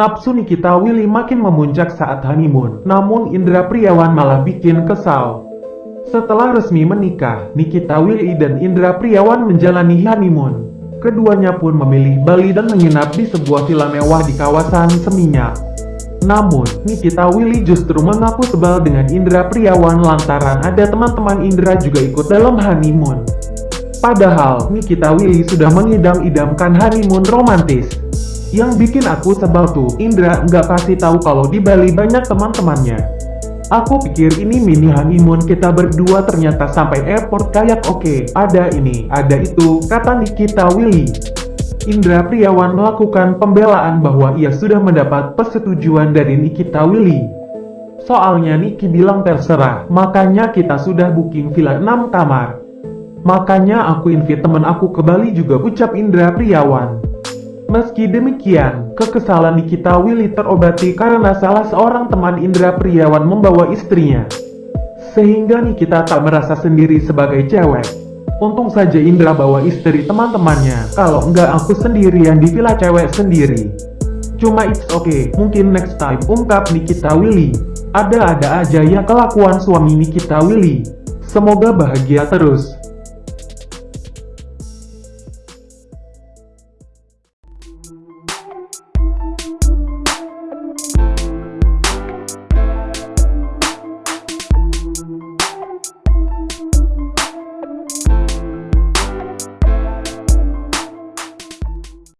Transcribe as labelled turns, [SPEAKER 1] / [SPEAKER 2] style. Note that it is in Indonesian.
[SPEAKER 1] Nafsu Nikita Willy makin memuncak saat honeymoon, namun Indra Priawan malah bikin kesal. Setelah resmi menikah, Nikita Willy dan Indra Priawan menjalani honeymoon. Keduanya pun memilih Bali dan menginap di sebuah villa mewah di kawasan Seminyak. Namun, Nikita Willy justru mengaku sebal dengan Indra Priawan lantaran ada teman-teman Indra juga ikut dalam honeymoon. Padahal, Nikita Willy sudah mengidam-idamkan honeymoon romantis. Yang bikin aku sebal tuh, Indra nggak kasih tahu kalau di Bali banyak teman-temannya. Aku pikir ini mini honeymoon kita berdua ternyata sampai airport kayak oke, ada ini, ada itu, kata Nikita Willy. Indra Priawan melakukan pembelaan bahwa ia sudah mendapat persetujuan dari Nikita Willy. Soalnya Niki bilang terserah, makanya kita sudah booking villa 6 kamar. Makanya aku invite temen aku ke Bali juga ucap Indra Priawan. Meski demikian, kekesalan Nikita Willy terobati karena salah seorang teman Indra Priawan membawa istrinya. Sehingga Nikita tak merasa sendiri sebagai cewek. Untung saja Indra bawa istri teman-temannya, kalau enggak aku sendirian di villa cewek sendiri. Cuma it's okay, mungkin next time ungkap Nikita Willy. Ada-ada aja ya kelakuan suami Nikita Willy. Semoga bahagia terus.